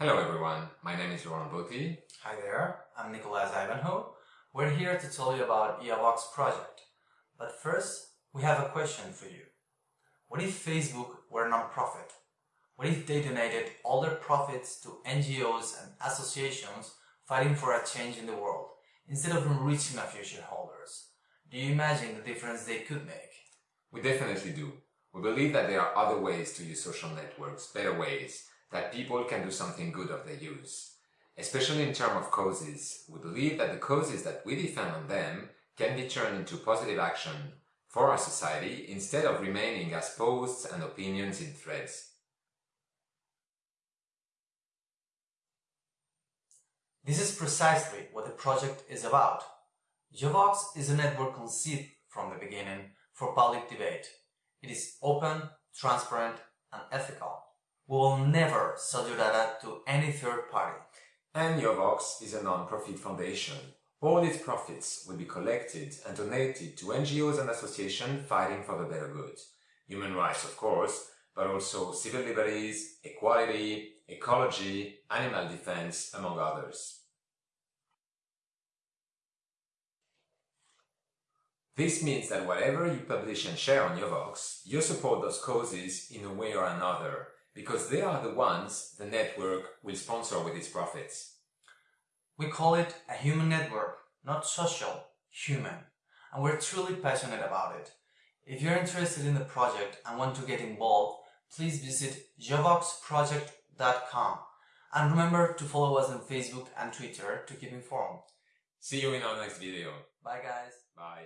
Hello everyone, my name is Laurent Botti. Hi there, I'm Nicolas Ivanhoe. We're here to tell you about Yavox project. But first, we have a question for you. What if Facebook were non-profit? What if they donated all their profits to NGOs and associations fighting for a change in the world, instead of enriching a few shareholders? Do you imagine the difference they could make? We definitely do. We believe that there are other ways to use social networks, better ways, that people can do something good of their use. Especially in terms of causes, we believe that the causes that we defend on them can be turned into positive action for our society instead of remaining as posts and opinions in threads. This is precisely what the project is about. Yavox is a network conceived from the beginning for public debate. It is open, transparent, and ethical. Will never sell your data to any third party. And Yavox is a non-profit foundation. All its profits will be collected and donated to NGOs and associations fighting for the better good. Human rights, of course, but also civil liberties, equality, ecology, animal defense, among others. This means that whatever you publish and share on Yavox, you support those causes in a way or another, because they are the ones the network will sponsor with its profits. We call it a human network, not social, human. And we're truly passionate about it. If you're interested in the project and want to get involved, please visit yavoxproject.com and remember to follow us on Facebook and Twitter to keep informed. See you in our next video. Bye guys. Bye.